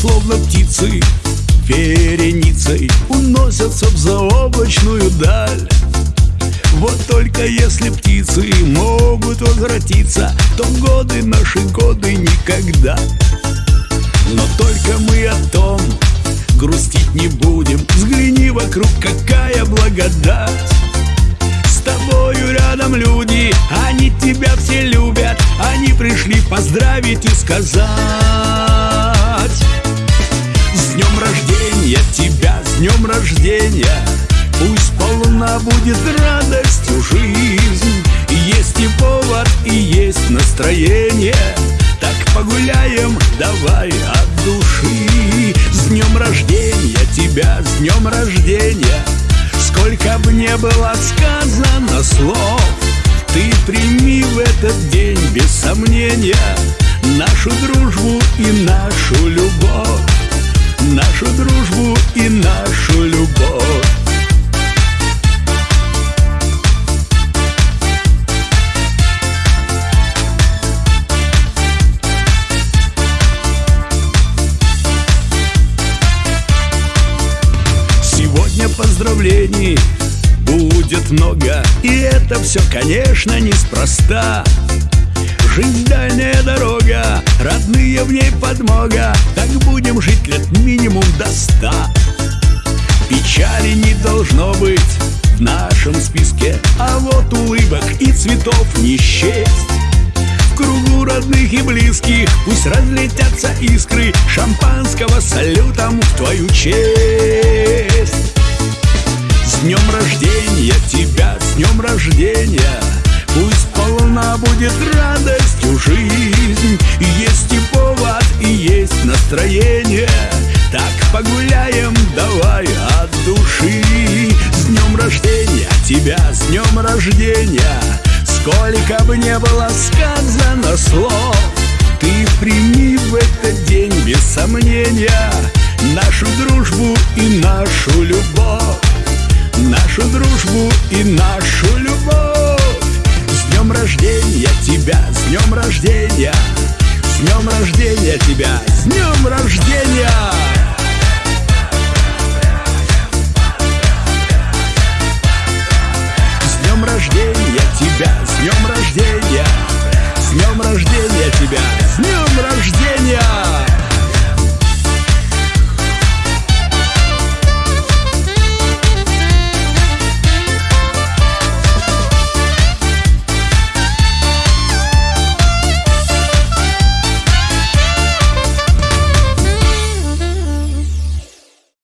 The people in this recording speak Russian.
птицы вереницей Уносятся в заоблачную даль. Вот только если птицы могут возвратиться То годы наши годы никогда. Но только мы о том грустить не будем. Взгляни вокруг, какая благодать. С тобою рядом люди, они тебя все любят. Они пришли поздравить и сказать будет радостью жизнь. Есть и повод, и есть настроение. Так погуляем, давай от души. С днем рождения тебя, с днем рождения. Сколько бы не было сказано слов Ты прими в этот день без сомнения Нашу дружбу и нашу любовь. Нашу дружбу и нашу поздравлений будет много. И это все, конечно, неспроста. Жизнь дальняя дорога, родные в ней подмога. Так будем жить лет минимум до ста. Печали не должно быть в нашем списке А вот улыбок и цветов не счесть. В кругу родных и близких Пусть разлетятся искры Шампанского салютом в твою честь С днем рождения тебя, с днем рождения. Пусть полна будет радостью жизнь. Есть и повод, и есть настроение. Так погуляем, давай от души. С днем рождения тебя, с днем рождения. Сколько бы не было сказано слов Ты прими в этот день без сомнения Нашу дружбу и нашу любовь нашу любовь. С днем рождения тебя, с днем рождения. С днем рождения тебя, с днем рождения. С днем рождения тебя, с днем рождения